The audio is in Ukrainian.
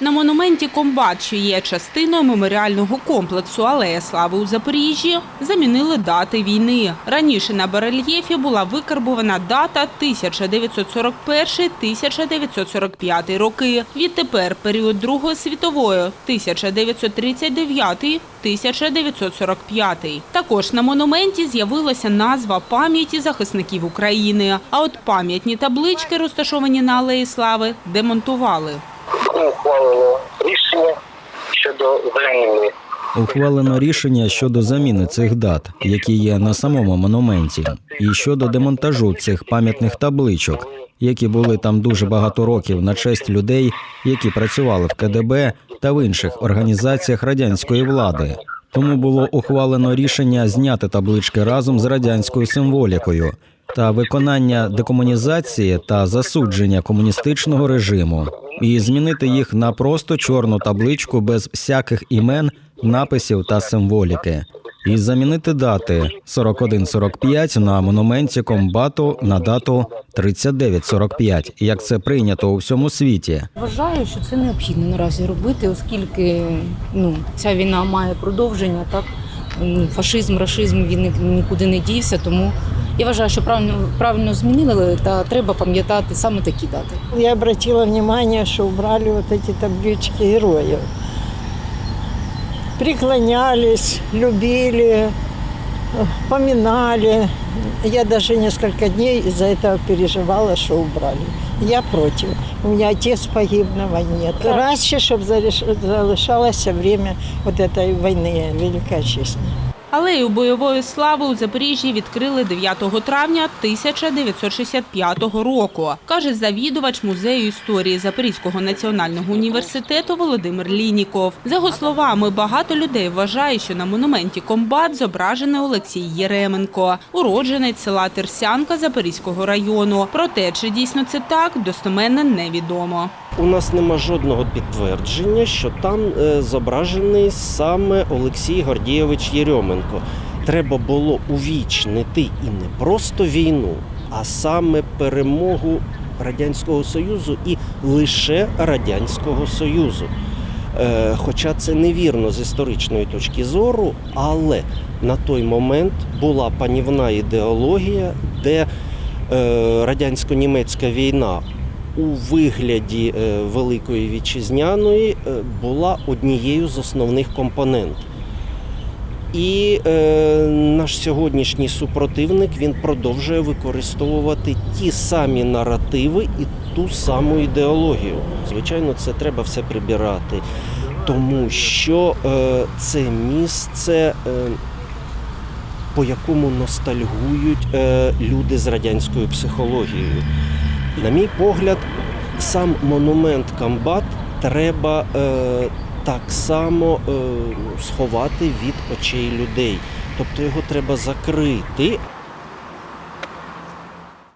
На монументі Комбат, що є частиною меморіального комплексу Алея Слави у Запоріжжі, замінили дати війни. Раніше на барельєфі була викарбована дата 1941-1945 роки. Відтепер період Другої світової 1939-1945. Також на монументі з'явилася назва пам'яті захисників України. А от пам'ятні таблички, розташовані на Алеї Слави, демонтували. Ухвалено рішення щодо заміни Ухвалено рішення щодо заміни цих дат, які є на самому монументі, і щодо демонтажу цих пам'ятних табличок, які були там дуже багато років на честь людей, які працювали в КДБ та в інших організаціях радянської влади. Тому було ухвалено рішення зняти таблички разом з радянською символікою та виконання декомунізації та засудження комуністичного режиму, і змінити їх на просто чорну табличку без всяких імен, написів та символіки. І замінити дати 4145 на монументі комбату на дату 3945, як це прийнято у всьому світі. Вважаю, що це необхідно наразі робити, оскільки ну, ця війна має продовження, так Ну, фашизм, рашизм він нікуди не дівся. Тому я вважаю, що правильно правильно змінили, та треба пам'ятати саме такі дати. Я обратила внимание, что убрали вот эти таблички героев. Преклонялись, любили, э, поминали. Я даже несколько дней из-за этого переживала, что убрали. Я против. У меня отец погиб на войне. Краще, чтобы залишалось время вот этой войны Великой Отечественной. Алею бойової слави у Запоріжжі відкрили 9 травня 1965 року, каже завідувач музею історії Запорізького національного університету Володимир Лініков. За його словами, багато людей вважає, що на монументі комбат зображений Олексій Єременко, уродженець села Терсянка Запорізького району. Проте, чи дійсно це так, достеменно невідомо. У нас нема жодного підтвердження, що там е, зображений саме Олексій Гордійович Єрьоменко. Треба було увічнити і не просто війну, а саме перемогу Радянського Союзу і лише Радянського Союзу. Е, Хоча це невірно з історичної точки зору, але на той момент була панівна ідеологія, де е, радянсько-німецька війна у вигляді е, Великої Вітчизняної е, була однією з основних компонент. І е, наш сьогоднішній супротивник він продовжує використовувати ті самі наративи і ту саму ідеологію. Звичайно, це треба все прибирати, тому що е, це місце, е, по якому ностальгують е, люди з радянською психологією. На мій погляд, сам монумент Камбат треба е, так само е, сховати від очей людей. Тобто його треба закрити,